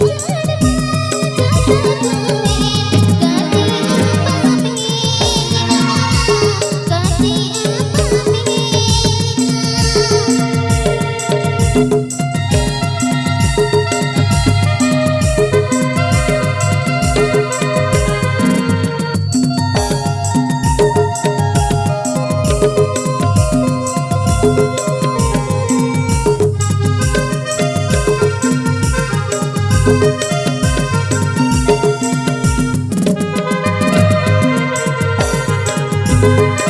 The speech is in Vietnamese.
Música you